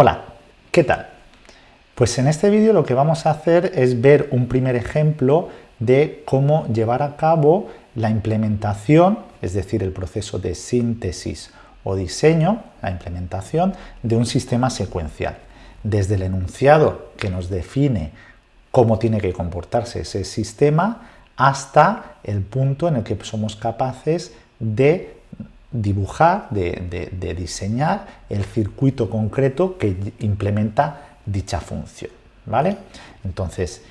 Hola, ¿qué tal? Pues en este vídeo lo que vamos a hacer es ver un primer ejemplo de cómo llevar a cabo la implementación, es decir, el proceso de síntesis o diseño, la implementación de un sistema secuencial. Desde el enunciado que nos define cómo tiene que comportarse ese sistema hasta el punto en el que somos capaces de dibujar, de, diseñar el circuito concreto que implementa dicha función. ¿vale? Entonces,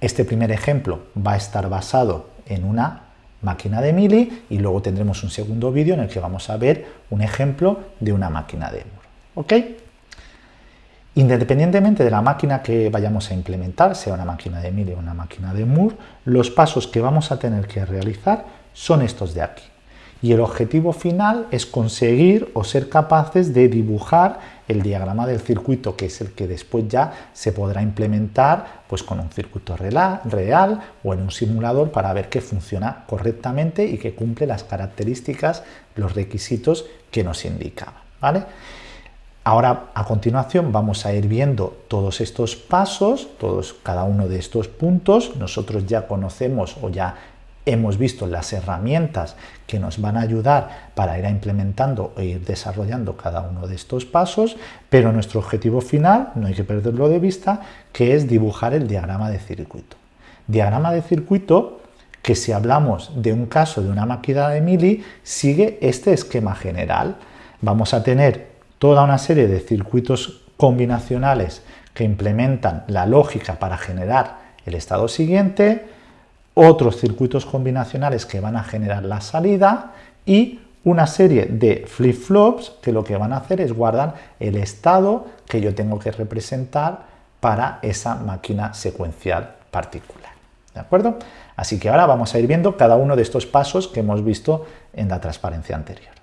este primer ejemplo va a estar basado en una máquina de Mili y luego tendremos un segundo vídeo en el que vamos a ver un ejemplo de una máquina de Moore. ¿ok? Independientemente de la máquina que vayamos a implementar, sea una máquina de Mili o una máquina de Moore, los pasos que vamos a tener que realizar son estos de aquí. Y el objetivo final es conseguir o ser capaces de dibujar el diagrama del circuito, que es el que después ya se podrá implementar pues, con un circuito real o en un simulador para ver que funciona correctamente y que cumple las características, los requisitos que nos indicaba. ¿vale? Ahora, a continuación, vamos a ir viendo todos estos pasos, todos, cada uno de estos puntos. Nosotros ya conocemos o ya hemos visto las herramientas que nos van a ayudar para ir implementando e ir desarrollando cada uno de estos pasos, pero nuestro objetivo final, no hay que perderlo de vista, que es dibujar el diagrama de circuito. Diagrama de circuito que si hablamos de un caso de una máquina de Mili, sigue este esquema general. Vamos a tener toda una serie de circuitos combinacionales que implementan la lógica para generar el estado siguiente, otros circuitos combinacionales que van a generar la salida y una serie de flip-flops que lo que van a hacer es guardar el estado que yo tengo que representar para esa máquina secuencial particular. ¿De acuerdo? Así que ahora vamos a ir viendo cada uno de estos pasos que hemos visto en la transparencia anterior.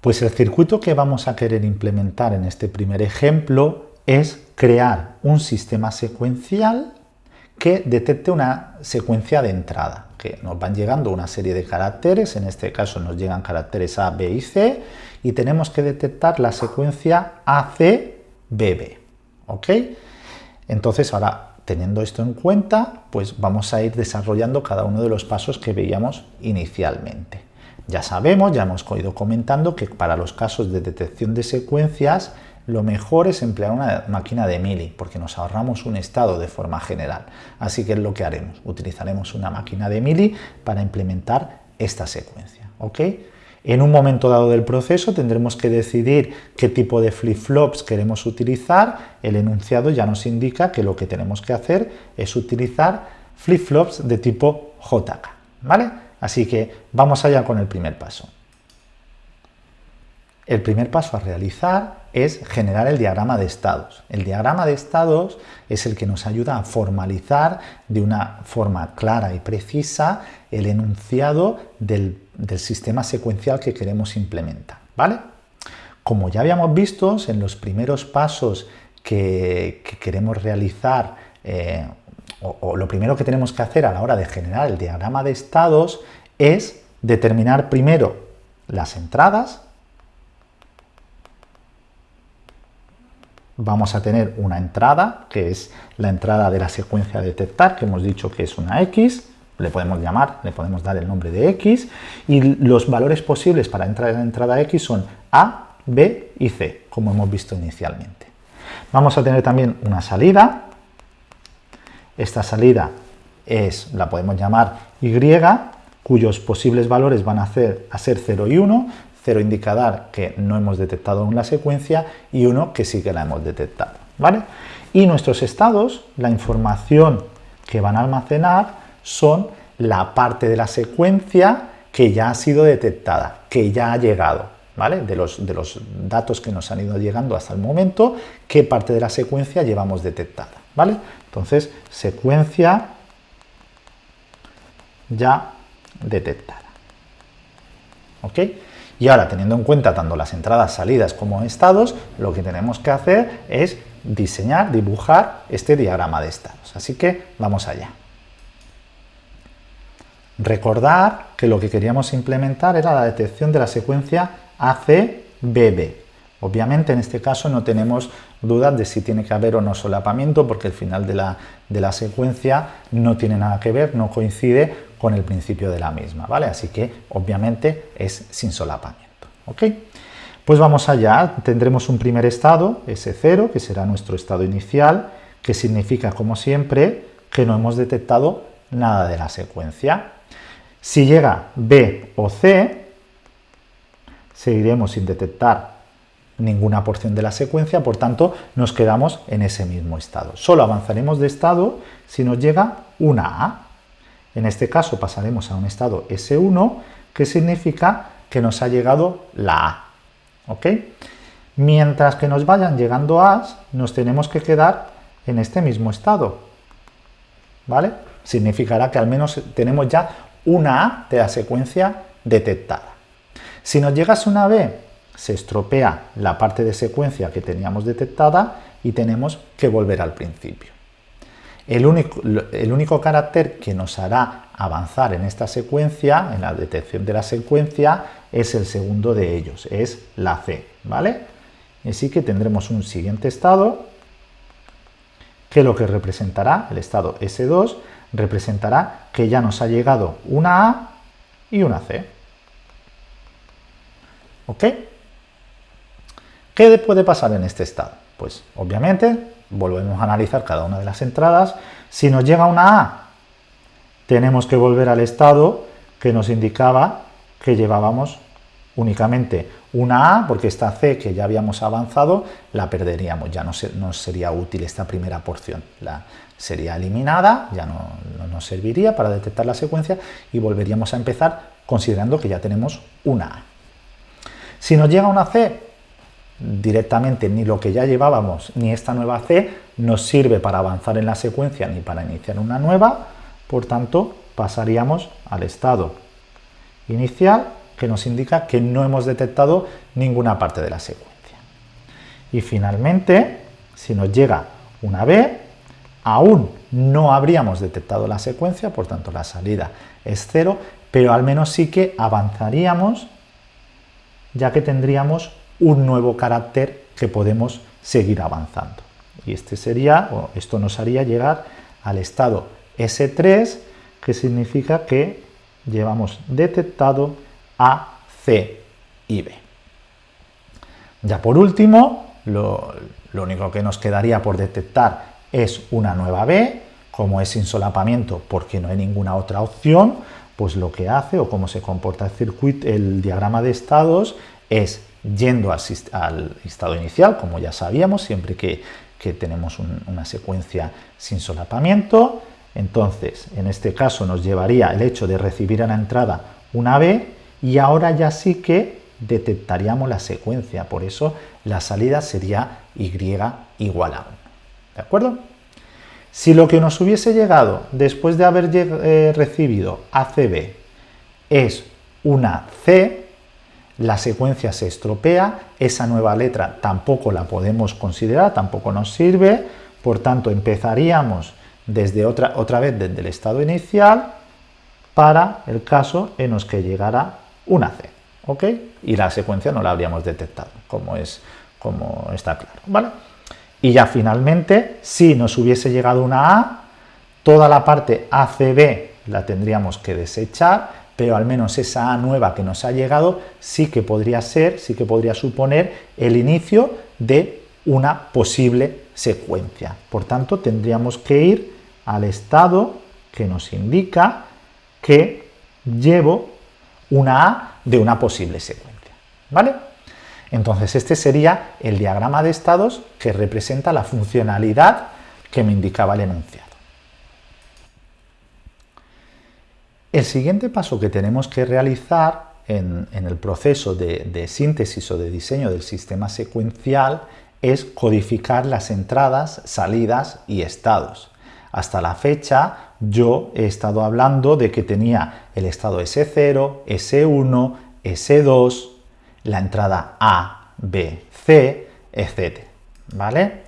Pues el circuito que vamos a querer implementar en este primer ejemplo es crear un sistema secuencial que detecte una secuencia de entrada, que nos van llegando una serie de caracteres, en este caso nos llegan caracteres A, B y C, y tenemos que detectar la secuencia ACBB. ¿Ok? Entonces ahora, teniendo esto en cuenta, pues vamos a ir desarrollando cada uno de los pasos que veíamos inicialmente. Ya sabemos, ya hemos ido comentando que para los casos de detección de secuencias lo mejor es emplear una máquina de Mili porque nos ahorramos un estado de forma general. Así que es lo que haremos, utilizaremos una máquina de Mili para implementar esta secuencia. En un momento dado del proceso tendremos que decidir qué tipo de flip-flops queremos utilizar. El enunciado ya nos indica que lo que tenemos que hacer es utilizar flip-flops de tipo JK. ¿vale? Así que vamos allá con el primer paso. El primer paso a realizar es generar el diagrama de estados. El diagrama de estados es el que nos ayuda a formalizar de una forma clara y precisa el enunciado del, sistema secuencial que queremos implementar. ¿vale? Como ya habíamos visto en los primeros pasos que, queremos realizar eh, o, lo primero que tenemos que hacer a la hora de generar el diagrama de estados es determinar primero las entradas, vamos a tener una entrada, que es la entrada de la secuencia a detectar, que hemos dicho que es una X, le podemos llamar, le podemos dar el nombre de X, y los valores posibles para entrar en la entrada X son A, B y C, como hemos visto inicialmente. Vamos a tener también una salida, esta salida es, la podemos llamar Y, cuyos posibles valores van a, ser 0 y 1, 0 indica dar que no hemos detectado aún la secuencia y 1 que sí que la hemos detectado. ¿vale? Y nuestros estados, la información que van a almacenar son la parte de la secuencia que ya ha sido detectada, que ya ha llegado, ¿vale? De los, de los datos que nos han ido llegando hasta el momento, qué parte de la secuencia llevamos detectada, ¿vale? Entonces, secuencia ya detectada. ¿Ok? Y ahora, teniendo en cuenta tanto las entradas, salidas como estados, lo que tenemos que hacer es diseñar, dibujar este diagrama de estados. Así que vamos allá. Recordar que lo que queríamos implementar era la detección de la secuencia ACBB. Obviamente en este caso no tenemos dudas de si tiene que haber o no solapamiento porque el final de la, de la, secuencia no tiene nada que ver, no coincide con el principio de la misma, ¿vale? Así que obviamente es sin solapamiento, ¿ok? Pues vamos allá, tendremos un primer estado, S0, que será nuestro estado inicial, que significa, como siempre, que no hemos detectado nada de la secuencia. Si llega B o C, seguiremos sin detectar ninguna porción de la secuencia, por tanto nos quedamos en ese mismo estado. Solo avanzaremos de estado si nos llega una A. En este caso pasaremos a un estado S1, que significa que nos ha llegado la A. ¿ok? Mientras que nos vayan llegando A's, nos tenemos que quedar en este mismo estado. ¿Vale? Significará que al menos tenemos ya una A de la secuencia detectada. Si nos llegase una B, se estropea la parte de secuencia que teníamos detectada y tenemos que volver al principio. El único, carácter que nos hará avanzar en esta secuencia, en la detección de la secuencia, es el segundo de ellos, es la C, ¿vale? Así que tendremos un siguiente estado, que lo que representará, el estado S2, representará que ya nos ha llegado una A y una C. ¿Ok? ¿Qué puede pasar en este estado? Pues obviamente volvemos a analizar cada una de las entradas. Si nos llega una A, tenemos que volver al estado que nos indicaba que llevábamos únicamente una A, porque esta C que ya habíamos avanzado la perderíamos, ya no, nos sería útil esta primera porción, la, sería eliminada, ya no, no nos serviría para detectar la secuencia y volveríamos a empezar considerando que ya tenemos una A. Si nos llega una C, directamente ni lo que ya llevábamos ni esta nueva C nos sirve para avanzar en la secuencia ni para iniciar una nueva, por tanto pasaríamos al estado inicial que nos indica que no hemos detectado ninguna parte de la secuencia. Y finalmente, si nos llega una B, aún no habríamos detectado la secuencia, por tanto la salida es cero, pero al menos sí que avanzaríamos ya que tendríamos un nuevo carácter que podemos seguir avanzando. Y este sería, o esto nos haría llegar al estado S3, que significa que llevamos detectado A, C y B. Ya por último, lo, lo único que nos quedaría por detectar es una nueva B, como es sin solapamiento porque no hay ninguna otra opción, pues lo que hace o cómo se comporta el circuito, el diagrama de estados es yendo al, estado inicial, como ya sabíamos, siempre que, tenemos una secuencia sin solapamiento. Entonces, en este caso nos llevaría el hecho de recibir a la entrada una B y ahora ya sí que detectaríamos la secuencia, por eso la salida sería Y igual a 1. ¿De acuerdo? Si lo que nos hubiese llegado después de haber eh, recibido ACB es una C, la secuencia se estropea, esa nueva letra tampoco la podemos considerar, tampoco nos sirve, por tanto empezaríamos desde otra, otra vez desde el estado inicial para el caso en los que llegara una C, ¿ok? Y la secuencia no la habríamos detectado, como, es, como está claro, ¿vale? Y ya finalmente, si nos hubiese llegado una A, toda la parte ACB la tendríamos que desechar pero al menos esa A nueva que nos ha llegado sí que podría ser, sí que podría suponer el inicio de una posible secuencia. Por tanto, tendríamos que ir al estado que nos indica que llevo una A de una posible secuencia. ¿Vale? Entonces, este sería el diagrama de estados que representa la funcionalidad que me indicaba el enunciado. El siguiente paso que tenemos que realizar en, el proceso de, síntesis o de diseño del sistema secuencial es codificar las entradas, salidas y estados. Hasta la fecha yo he estado hablando de que tenía el estado S0, S1, S2, la entrada A, B, C, etc. ¿Vale?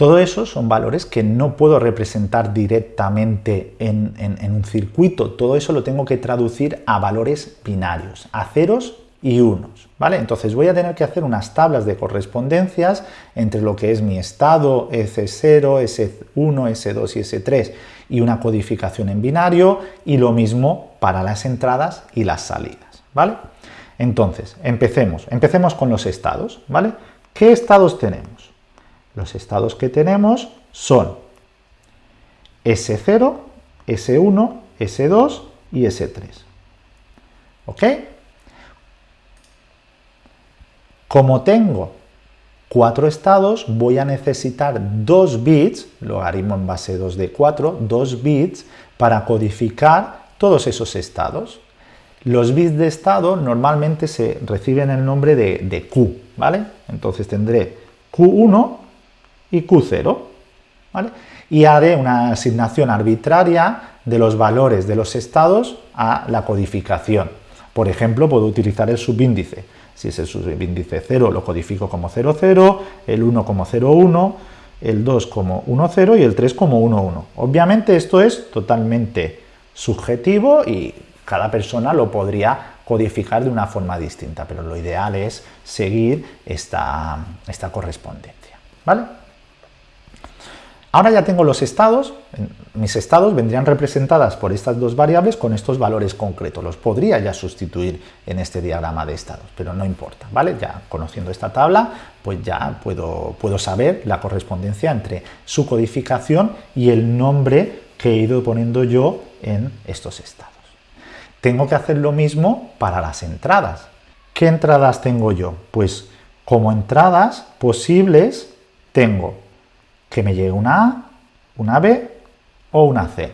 Todo eso son valores que no puedo representar directamente en, un circuito, todo eso lo tengo que traducir a valores binarios, a ceros y unos, ¿vale? Entonces voy a tener que hacer unas tablas de correspondencias entre lo que es mi estado S0, S1, S2 y S3 y una codificación en binario y lo mismo para las entradas y las salidas, ¿vale? Entonces, empecemos. Empecemos con los estados, ¿vale? ¿Qué estados tenemos? Los estados que tenemos son S0, S1, S2 y S3. ¿Ok? Como tengo cuatro estados, voy a necesitar dos bits, logaritmo en base 2 de 4, dos bits para codificar todos esos estados. Los bits de estado normalmente se reciben el nombre de, de Q, ¿vale? Entonces tendré Q1 y Q0, ¿vale? Y haré una asignación arbitraria de los valores de los estados a la codificación. Por ejemplo, puedo utilizar el subíndice. Si es el subíndice 0, lo codifico como 00, el 1 como 01, el 2 como 10 y el 3 como 11. Obviamente esto es totalmente subjetivo y cada persona lo podría codificar de una forma distinta, pero lo ideal es seguir esta, esta correspondencia. ¿vale? Ahora ya tengo los estados, mis estados vendrían representadas por estas dos variables con estos valores concretos. Los podría ya sustituir en este diagrama de estados, pero no importa, ¿vale? Ya conociendo esta tabla, pues ya puedo, puedo saber la correspondencia entre su codificación y el nombre que he ido poniendo yo en estos estados. Tengo que hacer lo mismo para las entradas. ¿Qué entradas tengo yo? Pues como entradas posibles tengo que me llegue una A, una B o una C.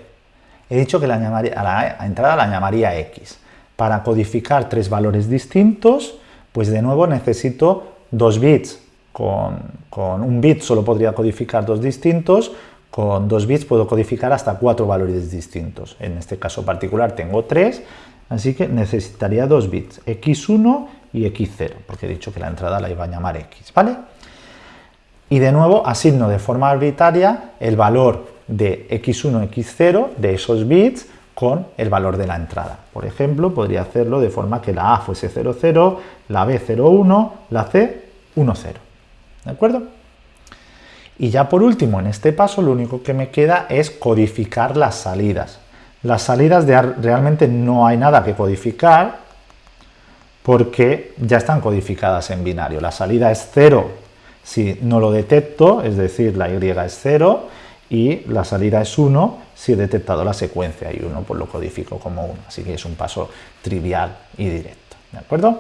He dicho que la a la entrada la llamaría X. Para codificar tres valores distintos, pues de nuevo necesito dos bits. Con, con, un bit solo podría codificar dos distintos, con dos bits puedo codificar hasta cuatro valores distintos. En este caso particular tengo tres, así que necesitaría dos bits, x1 y x0, porque he dicho que la entrada la iba a llamar x, ¿vale? Y de nuevo asigno de forma arbitraria el valor de x1, x0 de esos bits con el valor de la entrada. Por ejemplo, podría hacerlo de forma que la A fuese 00, la B 01, la C 10. ¿De acuerdo? Y ya por último, en este paso lo único que me queda es codificar las salidas. Las salidas de, realmente no hay nada que codificar porque ya están codificadas en binario. La salida es 0 si no lo detecto, es decir, la y es 0 y la salida es 1 si he detectado la secuencia y 1 pues lo codifico como 1, así que es un paso trivial y directo, ¿de acuerdo?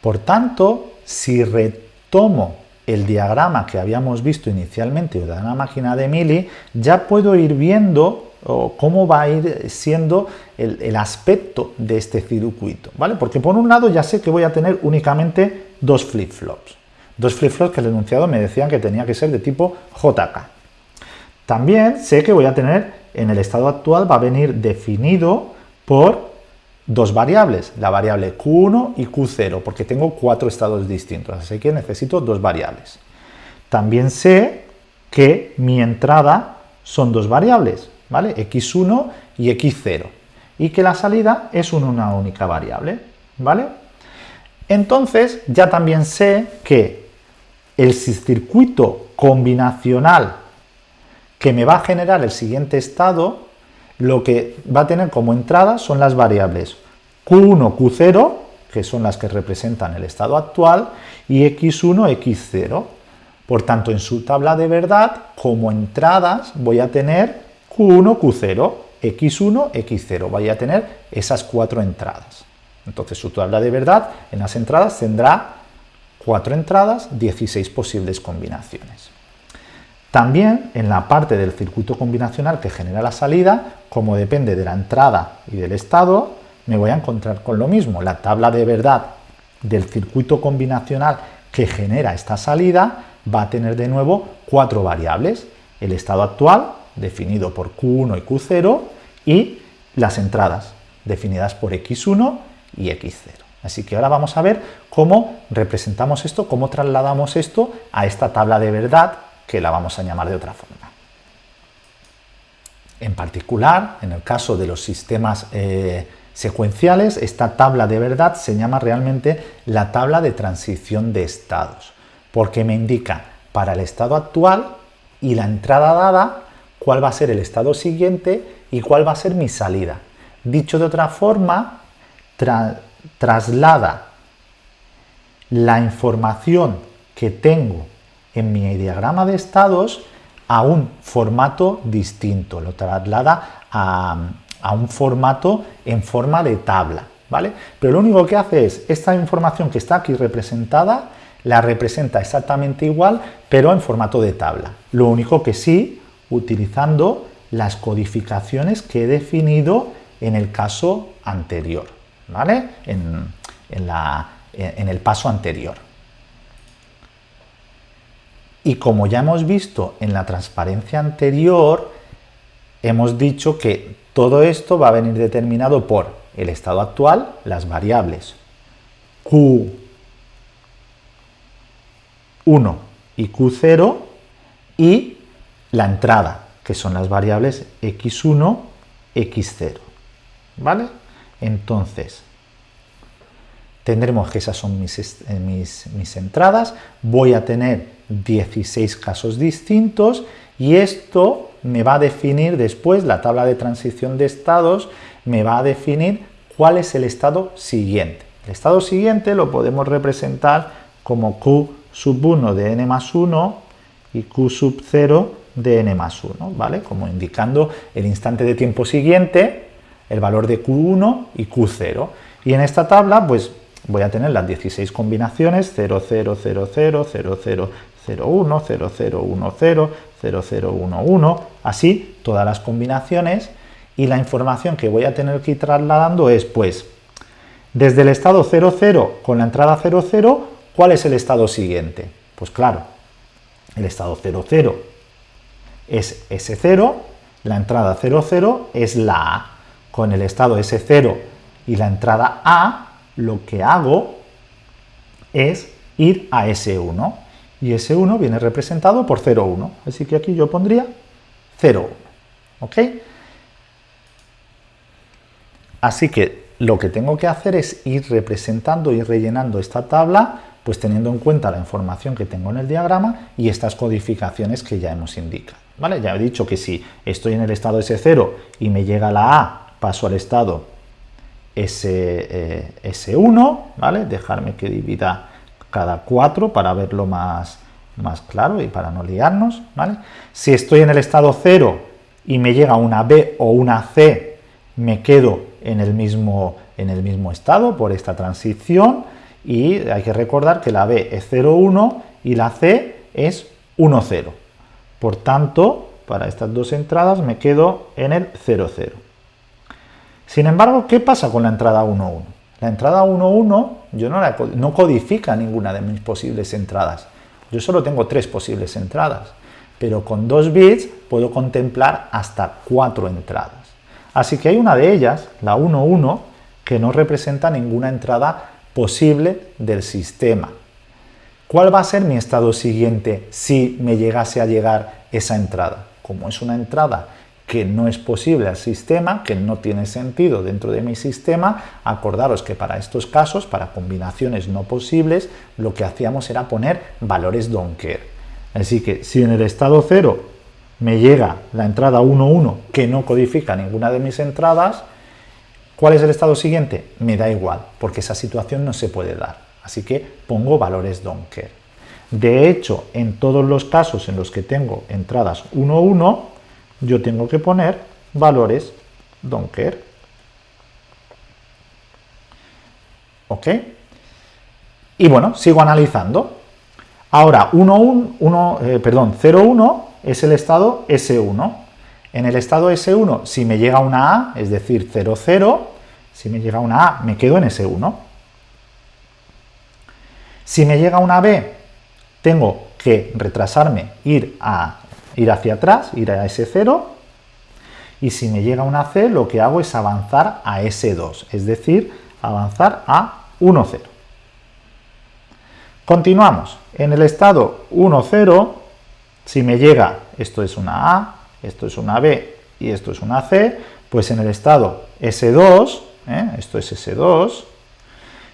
Por tanto, si retomo el diagrama que habíamos visto inicialmente de una máquina de Mili, ya puedo ir viendo cómo va a ir siendo el, el, aspecto de este circuito, ¿vale? Porque por un lado ya sé que voy a tener únicamente dos flip-flops. Dos flip-flops que el enunciado me decían que tenía que ser de tipo JK. También sé que voy a tener, en el estado actual, va a venir definido por dos variables, la variable Q1 y Q0, porque tengo cuatro estados distintos, así que necesito dos variables. También sé que mi entrada son dos variables, ¿vale? X1 y X0, y que la salida es una única variable, ¿vale? Entonces ya también sé que el circuito combinacional que me va a generar el siguiente estado, lo que va a tener como entrada son las variables Q1, Q0, que son las que representan el estado actual, y X1, X0. Por tanto, en su tabla de verdad, como entradas, voy a tener Q1, Q0, X1, X0. Voy a tener esas cuatro entradas. Entonces su tabla de verdad en las entradas tendrá cuatro entradas, 16 posibles combinaciones. También en la parte del circuito combinacional que genera la salida, como depende de la entrada y del estado, me voy a encontrar con lo mismo. La tabla de verdad del circuito combinacional que genera esta salida va a tener de nuevo cuatro variables. El estado actual, definido por Q1 y Q0, y las entradas, definidas por X1 y x0. Así que ahora vamos a ver cómo representamos esto, cómo trasladamos esto a esta tabla de verdad, que la vamos a llamar de otra forma. En particular, en el caso de los sistemas eh, secuenciales, esta tabla de verdad se llama realmente la tabla de transición de estados, porque me indica para el estado actual y la entrada dada cuál va a ser el estado siguiente y cuál va a ser mi salida. Dicho de otra forma, traslada la información que tengo en mi diagrama de estados a un formato distinto, lo traslada a, a un formato en forma de tabla, ¿vale? Pero lo único que hace es, esta información que está aquí representada, la representa exactamente igual, pero en formato de tabla. Lo único que sí, utilizando las codificaciones que he definido en el caso anterior, ¿vale? En, en el paso anterior. Y como ya hemos visto en la transparencia anterior, hemos dicho que todo esto va a venir determinado por el estado actual, las variables Q1 y Q0 y la entrada, que son las variables X1, X0. ¿Vale? Entonces, tendremos que esas son mis, eh, mis, mis entradas, voy a tener 16 casos distintos y esto me va a definir después, la tabla de transición de estados, me va a definir cuál es el estado siguiente. El estado siguiente lo podemos representar como Q sub 1 de n más 1 y Q sub 0 de n más 1, ¿vale? Como indicando el instante de tiempo siguiente, el valor de Q1 y Q0. Y en esta tabla, pues voy a tener las 16 combinaciones 0, 0, 0, 0, 0, 0, 0, 1, 0, 0, 1, 0, 0, 0, 1, 1, así todas las combinaciones y la información que voy a tener que ir trasladando es pues desde el estado 0, 0 con la entrada 0, 0, ¿cuál es el estado siguiente? Pues claro, el estado 0, 0 es S0, la entrada 0, 0 es la A. Con el estado S0 y la entrada A, lo que hago es ir a S1 y ese 1 viene representado por 0, 1. Así que aquí yo pondría 0, 1. ¿Ok? Así que lo que tengo que hacer es ir representando y rellenando esta tabla, pues teniendo en cuenta la información que tengo en el diagrama y estas codificaciones que ya hemos indicado. ¿Vale? Ya he dicho que si estoy en el estado S0 y me llega la A, paso al estado S, eh, S1, ¿vale? Dejarme que divida cada 4 para verlo más, más claro y para no liarnos, ¿vale? Si estoy en el estado 0 y me llega una B o una C, me quedo en el mismo, en el mismo estado por esta transición y hay que recordar que la B es 0,1 y la C es 1,0. Por tanto, para estas dos entradas me quedo en el 0,0. Sin embargo, ¿qué pasa con la entrada 1,1? La entrada 1.1 yo no, no codifica ninguna de mis posibles entradas. Yo solo tengo tres posibles entradas, pero con dos bits puedo contemplar hasta cuatro entradas. Así que hay una de ellas, la 1.1, que no representa ninguna entrada posible del sistema. ¿Cuál va a ser mi estado siguiente si me llegase a llegar esa entrada? Como es una entrada que no es posible al sistema, que no tiene sentido dentro de mi sistema, acordaros que para estos casos, para combinaciones no posibles, lo que hacíamos era poner valores don't care. Así que si en el estado 0 me llega la entrada 1.1 que no codifica ninguna de mis entradas, ¿cuál es el estado siguiente? Me da igual, porque esa situación no se puede dar. Así que pongo valores don't. De hecho, en todos los casos en los que tengo entradas 1.1, yo tengo que poner valores don't. ¿Ok? Y bueno, sigo analizando. Ahora, 1, 1, 1 perdón, 0, 1 es el estado S1. En el estado S1, si me llega una A, es decir, 0, 0, si me llega una A, me quedo en S1. Si me llega una B, tengo que retrasarme, ir a ir hacia atrás, ir a ese 0, y si me llega una C, lo que hago es avanzar a S2, es decir, avanzar a 1, 0. Continuamos. En el estado 1, 0, si me llega, esto es una A, esto es una B y esto es una C, pues en el estado S2 ¿eh? esto es S2.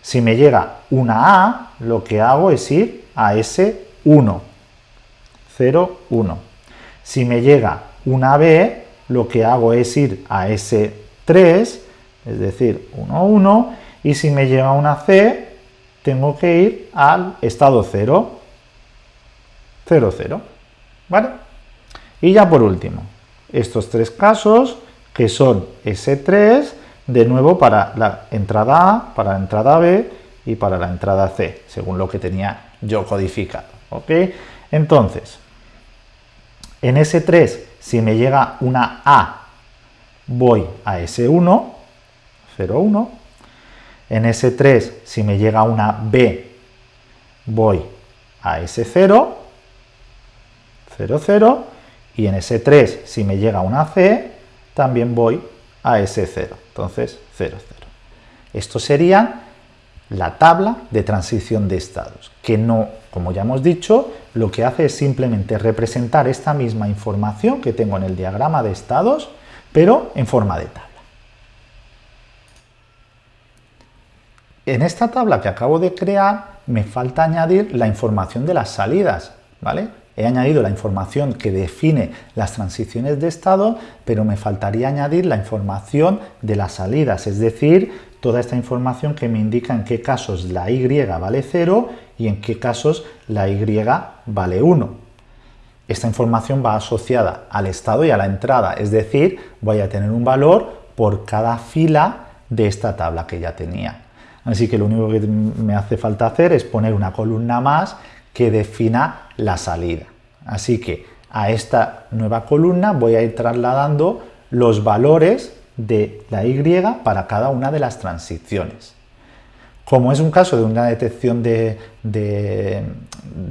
Si me llega una A, lo que hago es ir a S1, 0, 1. Si me llega una B, lo que hago es ir a S3, es decir, 1, 1, y si me llega una C, tengo que ir al estado 0, 0, 0, ¿vale? Y ya por último, estos tres casos, que son S3, de nuevo para la entrada A, para la entrada B y para la entrada C, según lo que tenía yo codificado, ¿ok? Entonces, en S3, si me llega una A, voy a S1, 0, 1. En S3, si me llega una B, voy a S0, 0, 0. Y en S3, si me llega una C, también voy a S0. Entonces, 0, 0. Esto sería la tabla de transición de estados, que no, como ya hemos dicho, lo que hace es simplemente representar esta misma información que tengo en el diagrama de estados, pero en forma de tabla. En esta tabla que acabo de crear me falta añadir la información de las salidas, ¿vale? He añadido la información que define las transiciones de estado, pero me faltaría añadir la información de las salidas, es decir, toda esta información que me indica en qué casos la y vale 0 y en qué casos la y vale 1. Esta información va asociada al estado y a la entrada, es decir, voy a tener un valor por cada fila de esta tabla que ya tenía. Así que lo único que me hace falta hacer es poner una columna más que defina la salida. Así que a esta nueva columna voy a ir trasladando los valores de la Y para cada una de las transiciones. Como es un caso de una detección de,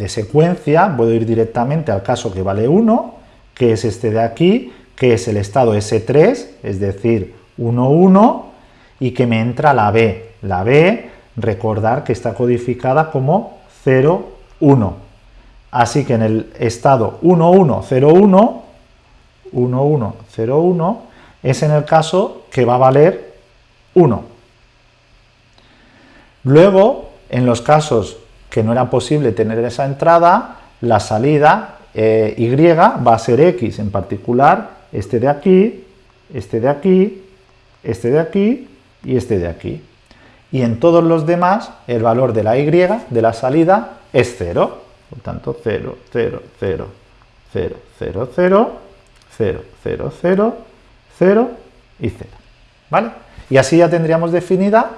secuencia, puedo ir directamente al caso que vale 1, que es este de aquí, que es el estado S3, es decir, 1, 1, y que me entra la B. La B, recordar que está codificada como 0, 1. Así que en el estado 1, 1, 0, 1, 1, 1, 0, 1, es en el caso que va a valer 1. Luego, en los casos que no era posible tener esa entrada, la salida eh, y va a ser x, en particular este de aquí, este de aquí, este de aquí y este de aquí. Y en todos los demás, el valor de la y, de la salida, es 0. Por tanto, 0, 0, 0, 0, 0, 0, 0, 0, 0, 0 y 0. ¿Vale? Y así ya tendríamos definida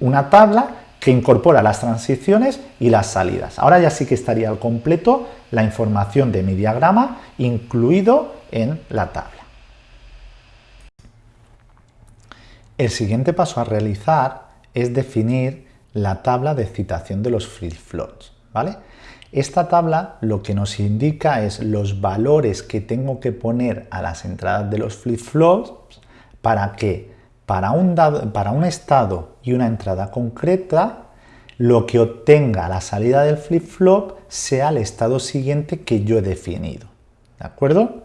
una tabla que incorpora las transiciones y las salidas. Ahora ya sí que estaría al completo la información de mi diagrama incluido en la tabla. El siguiente paso a realizar es definir la tabla de citación de los flip-flops. ¿Vale? Esta tabla lo que nos indica es los valores que tengo que poner a las entradas de los flip-flops para que para un, para un estado y una entrada concreta lo que obtenga la salida del flip-flop sea el estado siguiente que yo he definido. ¿De acuerdo?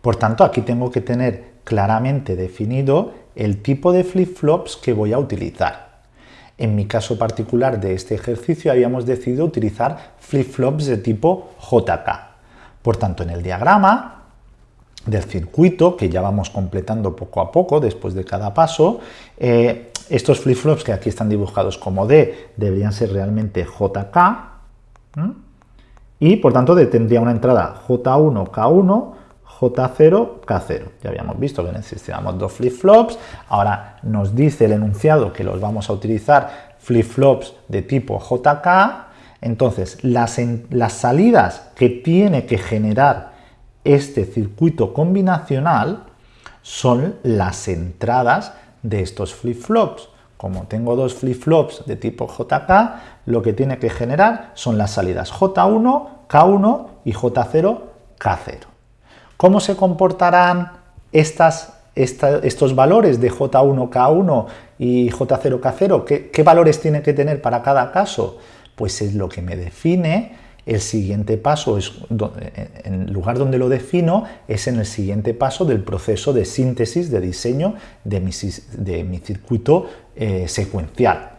Por tanto, aquí tengo que tener claramente definido el tipo de flip-flops que voy a utilizar. En mi caso particular de este ejercicio habíamos decidido utilizar flip-flops de tipo JK. Por tanto, en el diagrama del circuito, que ya vamos completando poco a poco después de cada paso, eh, estos flip-flops que aquí están dibujados como D deberían ser realmente JK, y por tanto tendría una entrada J1, K1, J0, K0. Ya habíamos visto que necesitábamos dos flip-flops, ahora nos dice el enunciado que los vamos a utilizar flip-flops de tipo JK, entonces las, las salidas que tiene que generar este circuito combinacional son las entradas de estos flip-flops. Como tengo dos flip-flops de tipo JK, lo que tiene que generar son las salidas J1, K1 y J0, K0. ¿Cómo se comportarán estos valores de J1K1 y J0K0? ¿Qué, valores tiene que tener para cada caso? Pues es lo que me define el siguiente paso, es, en el lugar donde lo defino, es en el siguiente paso del proceso de síntesis, de diseño de mi, circuito eh, secuencial.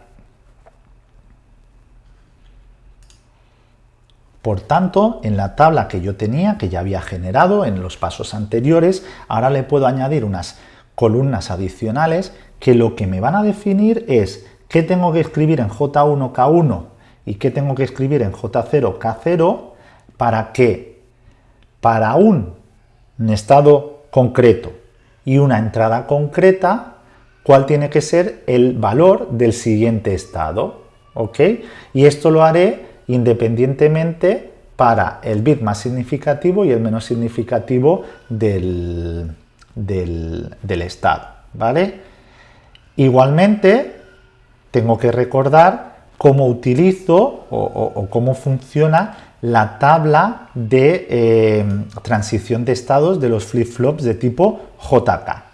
Por tanto, en la tabla que yo tenía, que ya había generado en los pasos anteriores, ahora le puedo añadir unas columnas adicionales que lo que me van a definir es qué tengo que escribir en J1K1 y qué tengo que escribir en J0K0 para que para un estado concreto y una entrada concreta, cuál tiene que ser el valor del siguiente estado. ¿ok? Y esto lo haré independientemente para el bit más significativo y el menos significativo del, del, estado. ¿vale? Igualmente, tengo que recordar cómo utilizo o, cómo funciona la tabla de eh, transición de estados de los flip-flops de tipo JK.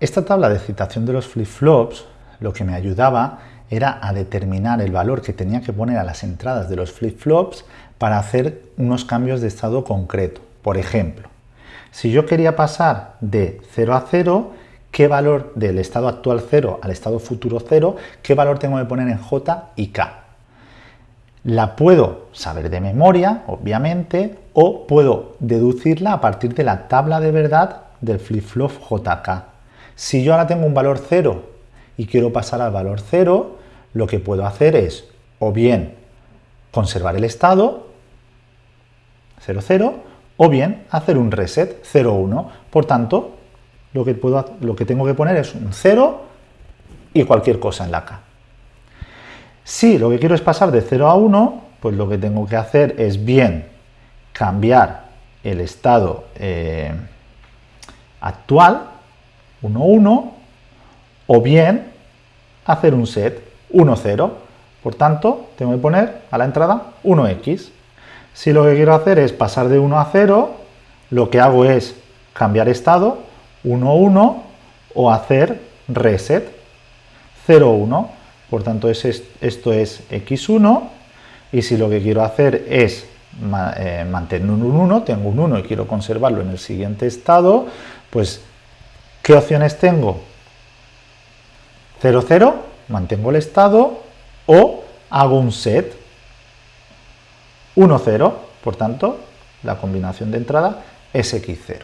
Esta tabla de citación de los flip-flops lo que me ayudaba era a determinar el valor que tenía que poner a las entradas de los flip-flops para hacer unos cambios de estado concreto. Por ejemplo, si yo quería pasar de 0 a 0, ¿qué valor del estado actual 0 al estado futuro 0, qué valor tengo que poner en J y K? La puedo saber de memoria, obviamente, o puedo deducirla a partir de la tabla de verdad del flip-flop JK. Si yo ahora tengo un valor 0 y quiero pasar al valor 0, lo que puedo hacer es o bien conservar el estado 0, 0 o bien hacer un reset 0, 1. Por tanto, lo que, puedo, lo que tengo que poner es un 0 y cualquier cosa en la K. Si lo que quiero es pasar de 0 a 1, pues lo que tengo que hacer es bien cambiar el estado eh, actual, 1, 1, o bien hacer un set 1, 0. Por tanto, tengo que poner a la entrada 1x. Si lo que quiero hacer es pasar de 1 a 0, lo que hago es cambiar estado 1, 1 o hacer reset 0, 1. Por tanto, esto es x1 y si lo que quiero hacer es eh, mantener un 1, tengo un 1 y quiero conservarlo en el siguiente estado, pues, ¿qué opciones tengo? 0, 0, mantengo el estado o hago un set 1, 0, por tanto, la combinación de entrada es x0.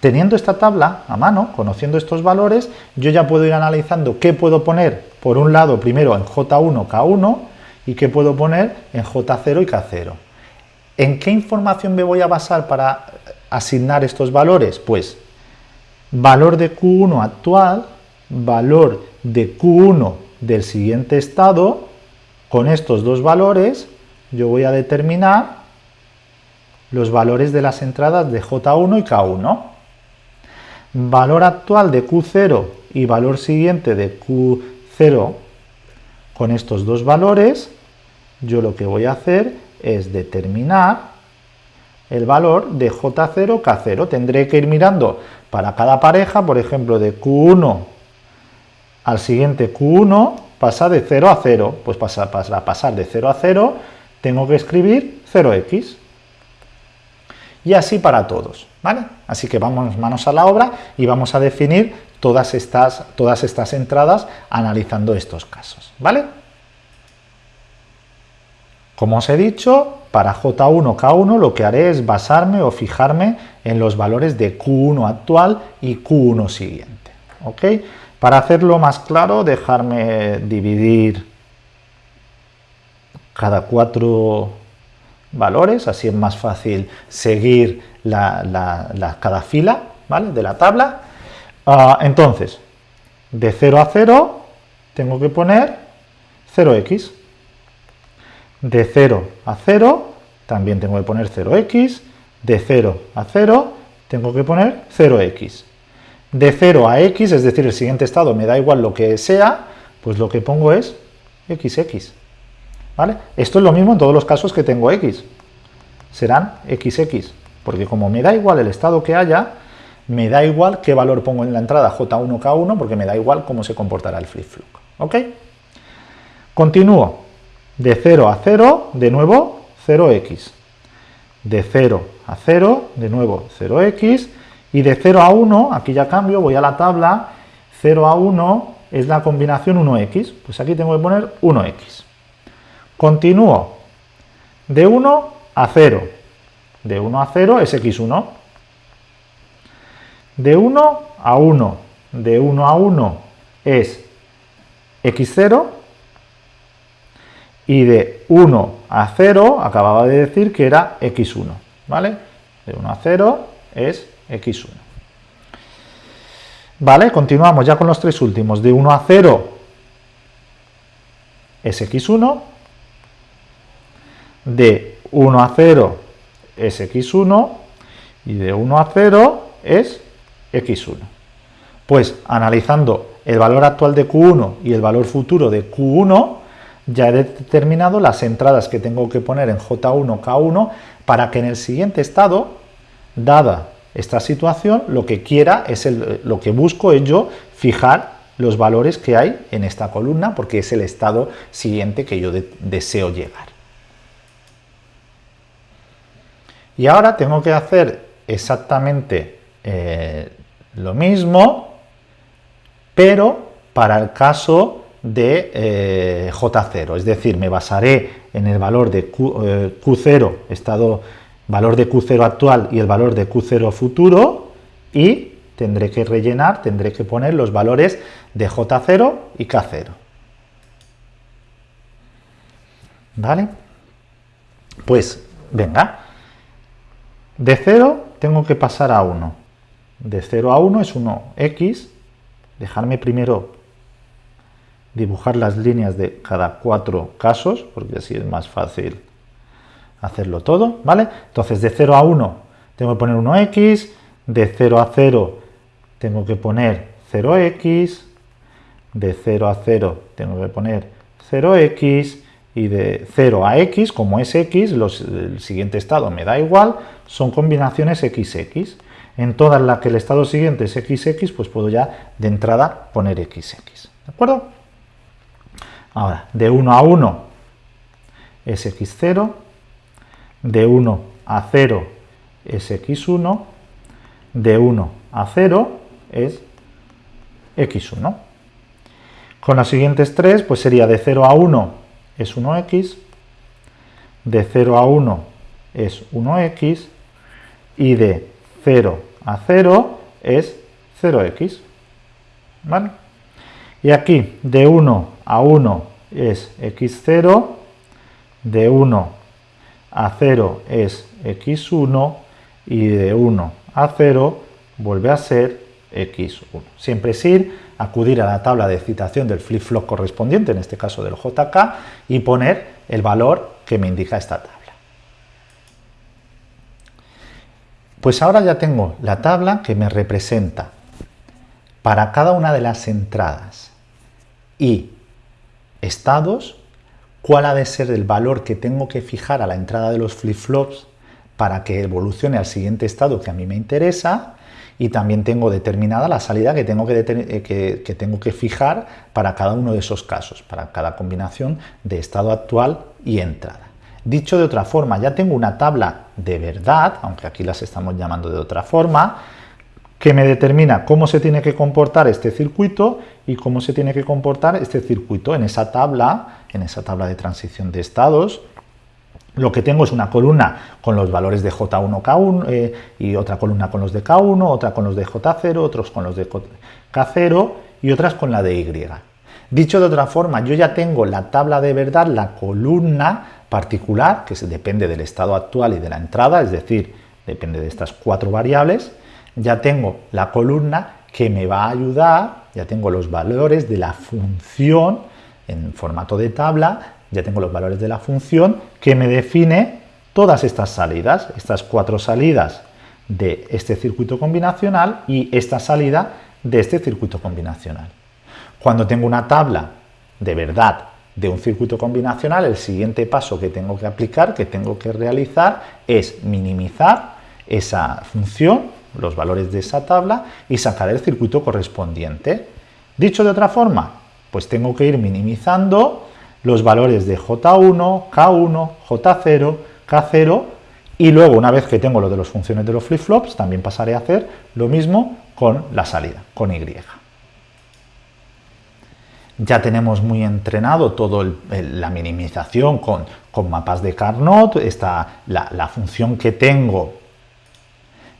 Teniendo esta tabla a mano, conociendo estos valores, yo ya puedo ir analizando qué puedo poner, por un lado, primero en J1, K1, y qué puedo poner en J0 y K0. ¿En qué información me voy a basar para asignar estos valores? Pues valor de Q1 actual, valor de Q1 del siguiente estado, con estos dos valores, yo voy a determinar los valores de las entradas de J1 y K1. Valor actual de Q0 y valor siguiente de Q0 con estos dos valores, yo lo que voy a hacer es determinar el valor de J0, K0. Tendré que ir mirando para cada pareja, por ejemplo, de Q1 al siguiente Q1 pasa de 0 a 0. Pues para pasar de 0 a 0 tengo que escribir 0x. Y así para todos, ¿vale? Así que vamos manos a la obra y vamos a definir todas estas, todas estas entradas analizando estos casos, ¿vale? Como os he dicho, para J1, K1 lo que haré es basarme o fijarme en los valores de Q1 actual y Q1 siguiente, ¿ok? Para hacerlo más claro, dejarme dividir cada cuatro valores, así es más fácil seguir cada fila de la tabla. Ah, entonces, de 0 a 0 tengo que poner 0x. De 0 a 0 también tengo que poner 0x. De 0 a 0 tengo que poner 0x de 0 a x, es decir, el siguiente estado me da igual lo que sea, pues lo que pongo es xx. ¿Vale? Esto es lo mismo en todos los casos que tengo x. Serán xx, porque como me da igual el estado que haya, me da igual qué valor pongo en la entrada J1, K1, porque me da igual cómo se comportará el flip-flop. ¿Ok? Continúo. De 0 a 0, de nuevo, 0x. De 0 a 0, de nuevo 0x, y de 0 a 1, aquí ya cambio, voy a la tabla, 0 a 1 es la combinación 1x, pues aquí tengo que poner 1x. Continúo, de 1 a 0, de 1 a 0 es x1, de 1 a 1, de 1 a 1 es x0, y de 1 a 0, acababa de decir que era x1, ¿vale? De 1 a 0 es x1. Vale, continuamos ya con los tres últimos. De 1 a 0 es x1, de 1 a 0 es x1 y de 1 a 0 es x1. Pues analizando el valor actual de Q1 y el valor futuro de Q1, ya he determinado las entradas que tengo que poner en J1, K1, para que en el siguiente estado, dada esta situación, lo que quiera es lo que busco es yo fijar los valores que hay en esta columna, porque es el estado siguiente que yo deseo llegar. Y ahora tengo que hacer exactamente eh, lo mismo, pero para el caso de eh, J0, es decir, me basaré en el valor de Q, 0 eh, estado, valor de Q0 actual y el valor de Q0 futuro, y tendré que rellenar, tendré que poner los valores de J0 y K0. ¿Vale? Pues, venga, de 0 tengo que pasar a 1. De 0 a 1 es 1x, dejarme primero dibujar las líneas de cada cuatro casos, porque así es más fácil hacerlo todo, ¿vale? Entonces, de 0 a 1 tengo que poner 1x, de 0 a 0 tengo que poner 0x, de 0 a 0 tengo que poner 0x, y de 0 a x, como es x, el siguiente estado me da igual, son combinaciones xx. En todas las que el estado siguiente es xx, pues puedo ya de entrada poner xx. ¿De acuerdo? Ahora, de 1 a 1 es x0, de 1 a 0 es x1, de 1 a 0 es x1. Con las siguientes tres, pues sería de 0 a 1 es 1x, de 0 a 1 es 1x, y de 0 a 0 es 0x. ¿Vale? Y aquí, de 1 a 1 es x0, de 1 a 0 es x1 y de 1 a 0 vuelve a ser x1. Siempre es ir, acudir a la tabla de citación del flip-flop correspondiente, en este caso del JK, y poner el valor que me indica esta tabla. Pues ahora ya tengo la tabla que me representa para cada una de las entradas y estados, cuál ha de ser el valor que tengo que fijar a la entrada de los flip-flops para que evolucione al siguiente estado que a mí me interesa y también tengo determinada la salida que tengo que, eh, que, tengo que fijar para cada uno de esos casos, para cada combinación de estado actual y entrada. Dicho de otra forma, ya tengo una tabla de verdad, aunque aquí las estamos llamando de otra forma, que me determina cómo se tiene que comportar este circuito y cómo se tiene que comportar este circuito en esa tabla, en esa tabla de transición de estados. Lo que tengo es una columna con los valores de J1, K1 eh, y otra columna con los de K1, otra con los de J0, otros con los de K0 y otras con la de Y. Dicho de otra forma, yo ya tengo la tabla de verdad, la columna particular, que depende del estado actual y de la entrada, es decir, depende de estas cuatro variables, ya tengo la columna que me va a ayudar, ya tengo los valores de la función en formato de tabla, ya tengo los valores de la función que me define todas estas salidas, estas cuatro salidas de este circuito combinacional y esta salida de este circuito combinacional. Cuando tengo una tabla de verdad de un circuito combinacional, el siguiente paso que tengo que aplicar, que tengo que realizar, es minimizar esa función los valores de esa tabla y sacar el circuito correspondiente. Dicho de otra forma, pues tengo que ir minimizando los valores de J1, K1, J0, K0 y luego una vez que tengo lo de las funciones de los flip-flops también pasaré a hacer lo mismo con la salida, con Y. Ya tenemos muy entrenado toda la minimización con, mapas de Carnot, está la, la función que tengo,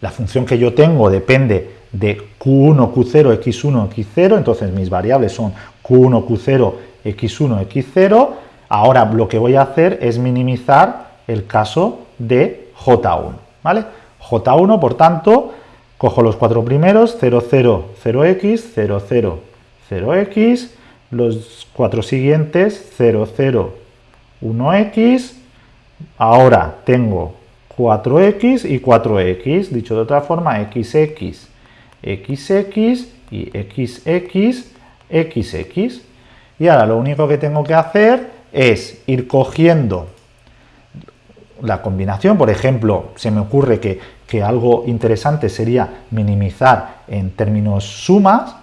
la función que yo tengo depende de Q1, Q0, X1, X0, entonces mis variables son Q1, Q0, X1, X0, ahora lo que voy a hacer es minimizar el caso de J1, ¿vale? J1, por tanto, cojo los cuatro primeros, 0, 0, 0x, 0, 0, 0x, los cuatro siguientes, 0, 0, 1x, ahora tengo 4x y 4x, dicho de otra forma, xx, xx y xx, xx. Y ahora lo único que tengo que hacer es ir cogiendo la combinación, por ejemplo, se me ocurre que, que, algo interesante sería minimizar en términos sumas,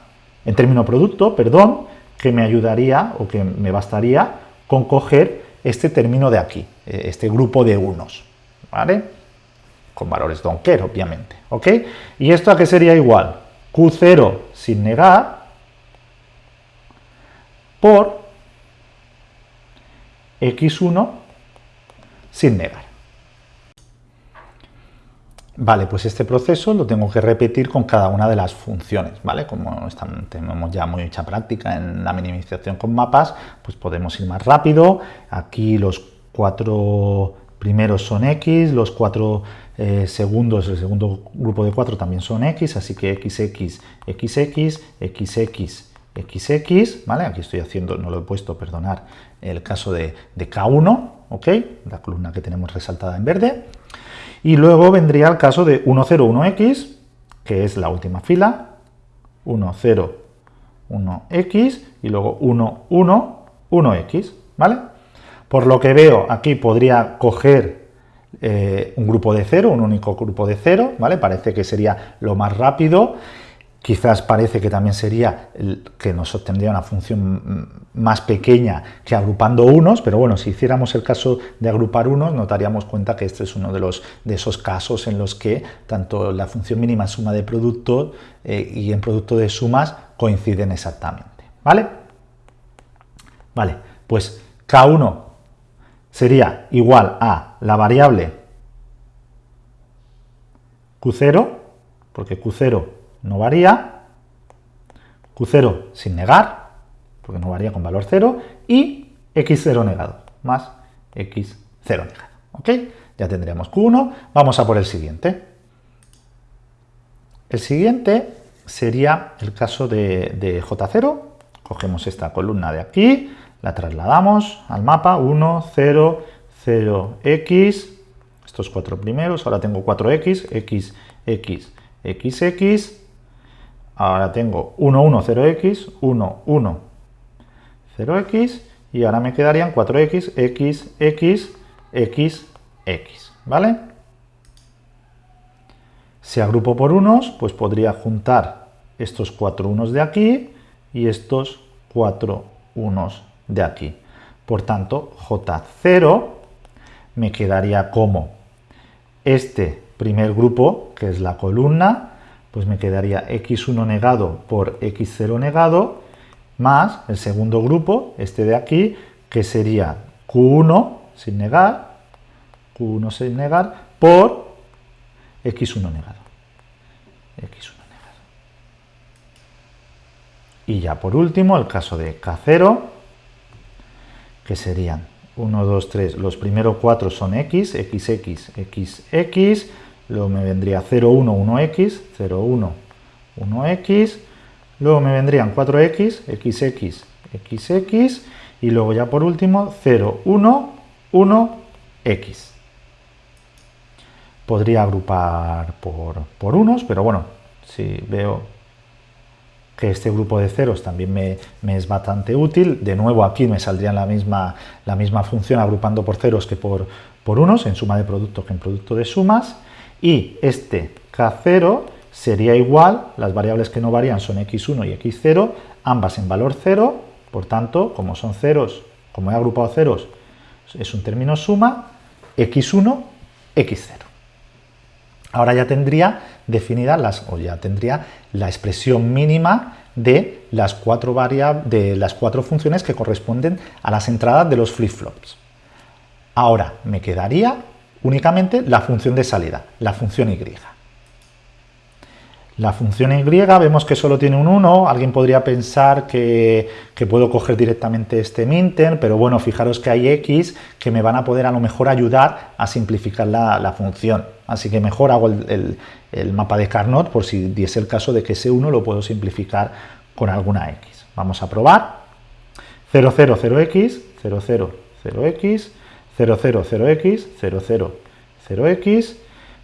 en términos producto, perdón, que me ayudaría o que me bastaría con coger este término de aquí, eh, este grupo de unos, ¿vale? Con valores donker, obviamente, ¿ok? ¿Y esto a qué sería igual? Q0 sin negar por X1 sin negar. Vale, pues este proceso lo tengo que repetir con cada una de las funciones, ¿vale? Como tenemos ya mucha práctica en la minimización con mapas, pues podemos ir más rápido. Aquí los cuatro primeros son X, los cuatro eh, segundos, el segundo grupo de cuatro también son X, así que XX, XX, XX, XX, ¿vale? Aquí estoy haciendo, no lo he puesto, perdonar, el caso de, de K1, ¿ok? La columna que tenemos resaltada en verde. Y luego vendría el caso de 101x, que es la última fila, 101x y luego 111x, ¿vale? Por lo que veo, aquí podría coger eh, un grupo de cero, un único grupo de cero, ¿vale? Parece que sería lo más rápido Quizás parece que también sería que nos obtendría una función más pequeña que agrupando unos, pero bueno, si hiciéramos el caso de agrupar unos, notaríamos cuenta que este es uno de, los, de esos casos en los que tanto la función mínima suma de producto eh, y en producto de sumas coinciden exactamente, ¿vale? Vale, pues K1 sería igual a la variable Q0, porque Q0 no varía, Q0 sin negar, porque no varía con valor 0, y X0 negado, más X0 negado. ¿Ok? Ya tendríamos Q1, vamos a por el siguiente. El siguiente sería el caso de, de J0, cogemos esta columna de aquí, la trasladamos al mapa, 1, 0, 0, X, estos cuatro primeros, ahora tengo 4X, X, X, X, X, Ahora tengo 1, 1, 0x, 1, 1, 0x, y ahora me quedarían 4x, x, x, x, x, ¿vale? Si agrupo por unos, pues podría juntar estos cuatro unos de aquí y estos cuatro unos de aquí. Por tanto, J0 me quedaría como este primer grupo, que es la columna, pues me quedaría x1 negado por x0 negado, más el segundo grupo, este de aquí, que sería q1 sin negar, q1 sin negar, por x1 negado. x1 negado. Y ya por último, el caso de k0, que serían 1, 2, 3, los primeros cuatro son x, xx, xx, luego me vendría 0, 1, 1x, 0, 1, 1x, luego me vendrían 4x, xx, xx, y luego ya por último 0, 1, 1x. Podría agrupar por, por unos, pero bueno, si veo que este grupo de ceros también me, me, es bastante útil. De nuevo aquí me saldría la misma, la misma función agrupando por ceros que por, por unos, en suma de producto que en producto de sumas y este K0 sería igual, las variables que no varían son x1 y x0, ambas en valor 0, por tanto, como son ceros, como he agrupado ceros, es un término suma, x1, x0. Ahora ya tendría definidas las, o ya tendría la expresión mínima de las cuatro de las cuatro funciones que corresponden a las entradas de los flip-flops. Ahora me quedaría únicamente la función de salida, la función y. La función y vemos que solo tiene un 1, alguien podría pensar que, puedo coger directamente este minter, pero bueno, fijaros que hay x que me van a poder a lo mejor ayudar a simplificar la, función. Así que mejor hago el, mapa de Carnot por si diese el caso de que ese 1 lo puedo simplificar con alguna x. Vamos a probar. 0, 0, 0x, 0, 0, 0x, 0, 0, 0x, 0, 0, 0x,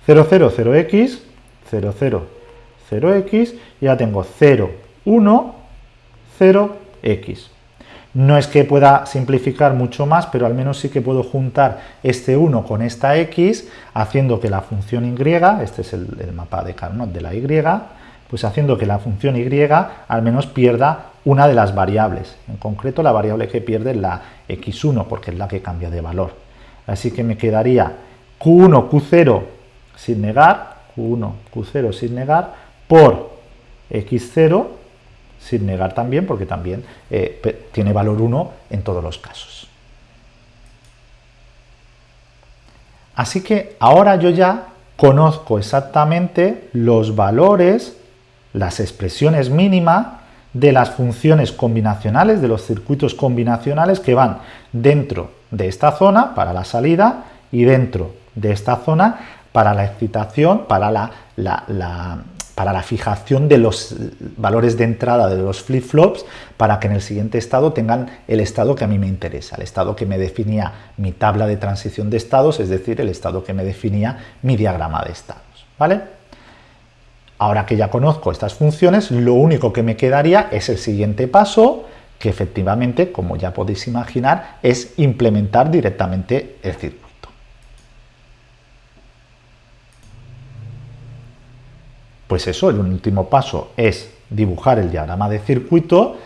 0, 0, 0x, 0, 0, 0x, y ya tengo 0, 1, 0x. No es que pueda simplificar mucho más, pero al menos sí que puedo juntar este 1 con esta x, haciendo que la función y, este es el, mapa de Carnot de la y, pues haciendo que la función y al menos pierda una de las variables. En concreto, la variable que pierde es la x1, porque es la que cambia de valor. Así que me quedaría q1, q0 sin negar, q1, q0 sin negar, por x0 sin negar también, porque también eh, tiene valor 1 en todos los casos. Así que ahora yo ya conozco exactamente los valores, las expresiones mínimas de las funciones combinacionales, de los circuitos combinacionales que van dentro de esta zona para la salida y dentro de esta zona para la excitación, para la, para la fijación de los valores de entrada de los flip-flops para que en el siguiente estado tengan el estado que a mí me interesa, el estado que me definía mi tabla de transición de estados, es decir, el estado que me definía mi diagrama de estados. ¿vale? Ahora que ya conozco estas funciones, lo único que me quedaría es el siguiente paso, que efectivamente, como ya podéis imaginar, es implementar directamente el circuito. Pues eso, el último paso es dibujar el diagrama de circuito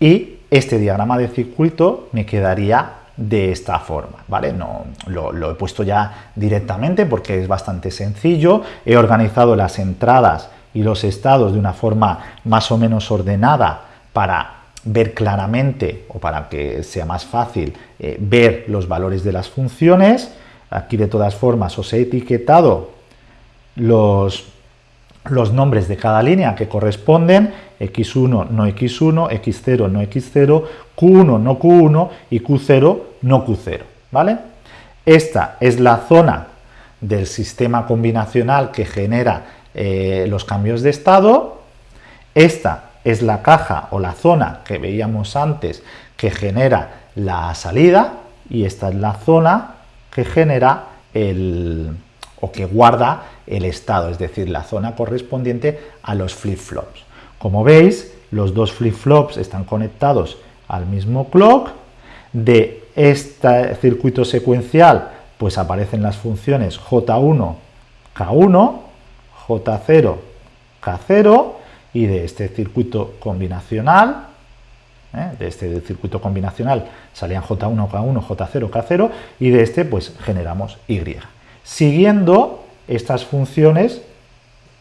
y este diagrama de circuito me quedaría de esta forma, ¿vale? No, lo, he puesto ya directamente porque es bastante sencillo, he organizado las entradas y los estados de una forma más o menos ordenada para ver claramente o para que sea más fácil eh, ver los valores de las funciones. Aquí de todas formas os he etiquetado los, los nombres de cada línea que corresponden, x1 no x1, x0 no x0, q1 no q1 y q0 no q0, ¿vale? Esta es la zona del sistema combinacional que genera eh, los cambios de estado, esta es la caja o la zona que veíamos antes que genera la salida y esta es la zona que genera el, o que guarda el estado, es decir, la zona correspondiente a los flip-flops. Como veis, los dos flip-flops están conectados al mismo clock. De este circuito secuencial, pues aparecen las funciones J1, K1, J0, K0, y de este circuito combinacional, ¿eh? de este circuito combinacional salían J1, K1, J0, K0, y de este pues generamos Y siguiendo estas funciones,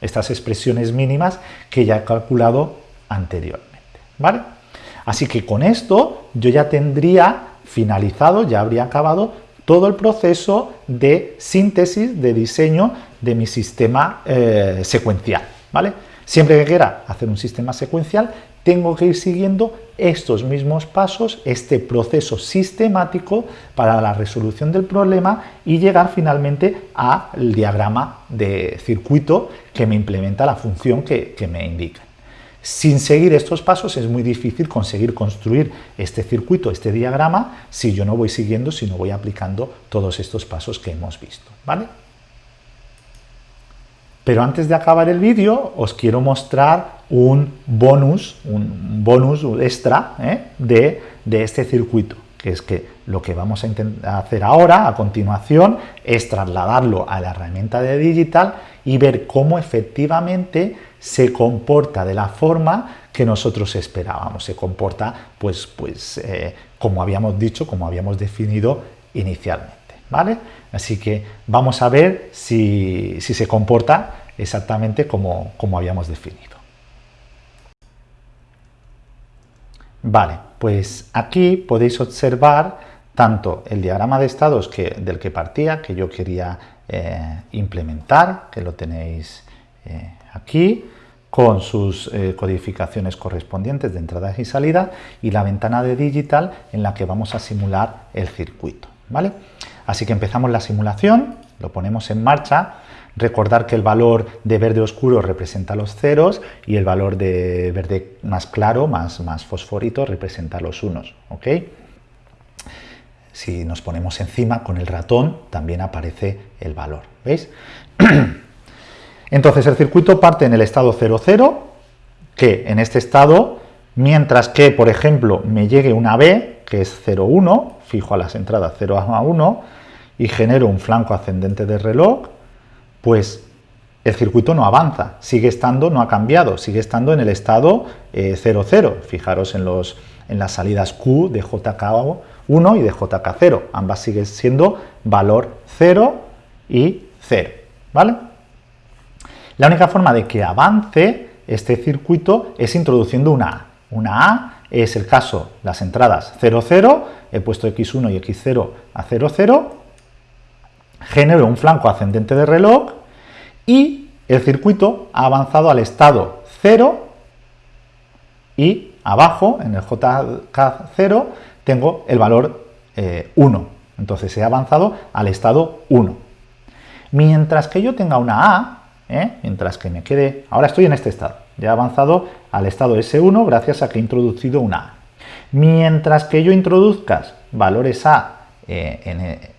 estas expresiones mínimas que ya he calculado anteriormente. ¿vale? Así que con esto yo ya tendría finalizado, ya habría acabado todo el proceso de síntesis, de diseño de mi sistema eh, secuencial. ¿vale? Siempre que quiera hacer un sistema secuencial, tengo que ir siguiendo estos mismos pasos, este proceso sistemático para la resolución del problema y llegar finalmente al diagrama de circuito que me implementa la función que, me indica. Sin seguir estos pasos es muy difícil conseguir construir este circuito, este diagrama, si yo no voy siguiendo, si no voy aplicando todos estos pasos que hemos visto. ¿vale? Pero antes de acabar el vídeo os quiero mostrar un bonus, un bonus extra ¿eh? de, este circuito, que es que lo que vamos a hacer ahora, a continuación, es trasladarlo a la herramienta de digital y ver cómo efectivamente se comporta de la forma que nosotros esperábamos, se comporta pues, pues eh, como habíamos dicho, como habíamos definido inicialmente. ¿Vale? Así que vamos a ver si, se comporta exactamente como, habíamos definido. Vale, pues aquí podéis observar tanto el diagrama de estados del que partía, que yo quería eh, implementar, que lo tenéis eh, aquí, con sus eh, codificaciones correspondientes de entrada y salida, y la ventana de digital en la que vamos a simular el circuito. ¿Vale? Así que empezamos la simulación, lo ponemos en marcha, recordar que el valor de verde oscuro representa los ceros y el valor de verde más claro, más, más fosforito, representa los unos. ¿ok? Si nos ponemos encima con el ratón, también aparece el valor. ¿Veis? Entonces el circuito parte en el estado 00, que en este estado, mientras que, por ejemplo, me llegue una B, que es 0,1, fijo a las entradas 0 a 1, y genero un flanco ascendente de reloj, pues el circuito no avanza, sigue estando, no ha cambiado, sigue estando en el estado 00. Eh, Fijaros en, los, en las salidas Q de JK 1 y de JK0. Ambas siguen siendo valor 0 y 0. ¿vale? La única forma de que avance este circuito es introduciendo una A. Una A es el caso, las entradas 0, 0, he puesto x1 y x0 a 0, 0, genero un flanco ascendente de reloj y el circuito ha avanzado al estado 0 y abajo, en el JK0, tengo el valor 1. Eh, Entonces he avanzado al estado 1. Mientras que yo tenga una A, ¿eh? mientras que me quede... Ahora estoy en este estado. Ya he avanzado al estado S1 gracias a que he introducido una A. Mientras que yo introduzca valores A eh,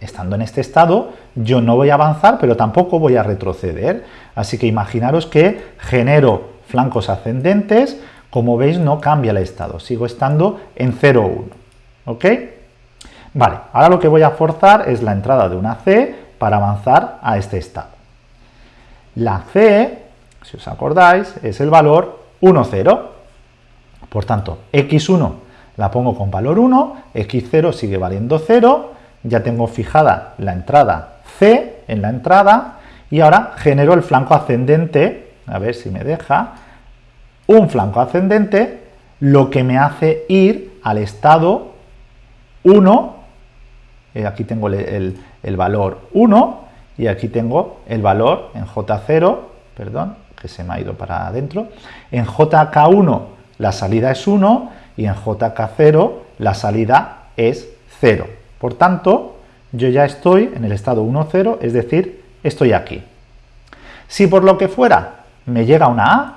estando en este estado, yo no voy a avanzar, pero tampoco voy a retroceder. Así que imaginaros que genero flancos ascendentes como veis, no cambia el estado, sigo estando en 0, 1. ¿Ok? Vale, ahora lo que voy a forzar es la entrada de una C para avanzar a este estado. La C, si os acordáis, es el valor 1, 0. Por tanto, x1 la pongo con valor 1, x0 sigue valiendo 0, ya tengo fijada la entrada C en la entrada, y ahora genero el flanco ascendente, a ver si me deja, un flanco ascendente, lo que me hace ir al estado 1, eh, aquí tengo el, valor 1, y aquí tengo el valor en J0, perdón, que se me ha ido para adentro, en JK1 la salida es 1 y en JK0 la salida es 0. Por tanto, yo ya estoy en el estado 1, 0, es decir, estoy aquí. Si por lo que fuera me llega una A,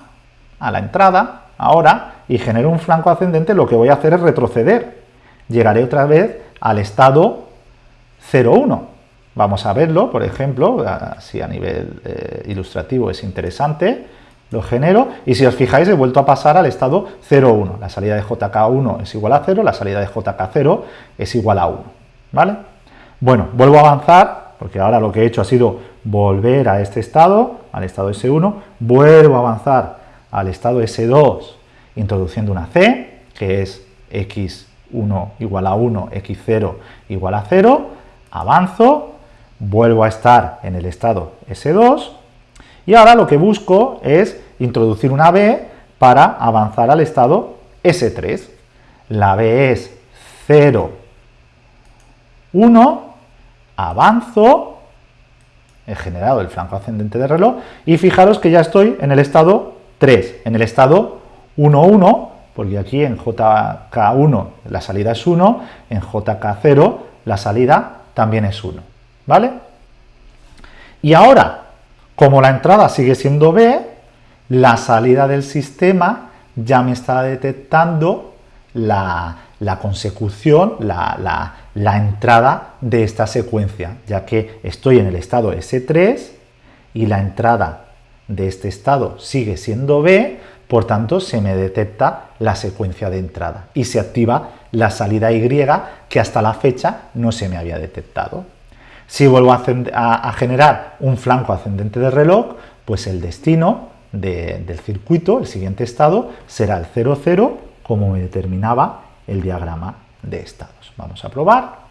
a la entrada, ahora, y genero un flanco ascendente, lo que voy a hacer es retroceder. Llegaré otra vez al estado 0,1. Vamos a verlo, por ejemplo, si a nivel eh, ilustrativo es interesante, lo genero, y si os fijáis he vuelto a pasar al estado 0,1. La salida de JK1 es igual a 0, la salida de JK0 es igual a 1. ¿Vale? Bueno, vuelvo a avanzar, porque ahora lo que he hecho ha sido volver a este estado, al estado S1, vuelvo a avanzar al estado S2 introduciendo una C, que es x1 igual a 1, x0 igual a 0, avanzo, vuelvo a estar en el estado S2, y ahora lo que busco es introducir una B para avanzar al estado S3. La B es 0, 1, avanzo, he generado el flanco ascendente de reloj, y fijaros que ya estoy en el estado 3. En el estado 1, 1, porque aquí en JK1 la salida es 1, en JK0 la salida también es 1. ¿Vale? Y ahora, como la entrada sigue siendo B, la salida del sistema ya me está detectando la, consecución, la, la, entrada de esta secuencia, ya que estoy en el estado S3 y la entrada de este estado sigue siendo B, por tanto se me detecta la secuencia de entrada y se activa la salida Y que hasta la fecha no se me había detectado. Si vuelvo a, generar un flanco ascendente de reloj, pues el destino del circuito, el siguiente estado, será el 0, 0, como me determinaba el diagrama de estados. Vamos a probar.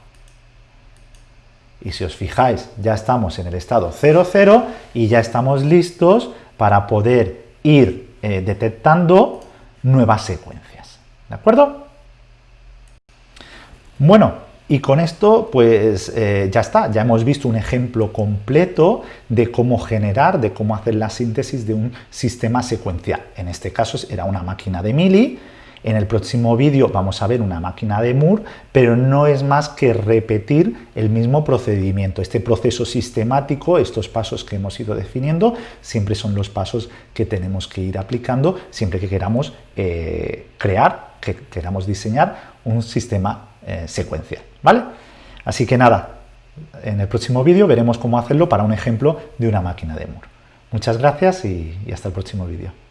Y si os fijáis, ya estamos en el estado 00 y ya estamos listos para poder ir eh, detectando nuevas secuencias. ¿De acuerdo? Bueno, y con esto, pues eh, ya está, ya hemos visto un ejemplo completo de cómo generar, de cómo hacer la síntesis de un sistema secuencial. En este caso era una máquina de Mili, en el próximo vídeo vamos a ver una máquina de Moore, pero no es más que repetir el mismo procedimiento. Este proceso sistemático, estos pasos que hemos ido definiendo, siempre son los pasos que tenemos que ir aplicando siempre que queramos eh, crear, que queramos diseñar un sistema eh, secuencial. ¿Vale? Así que nada, en el próximo vídeo veremos cómo hacerlo para un ejemplo de una máquina de Moore. Muchas gracias y hasta el próximo vídeo.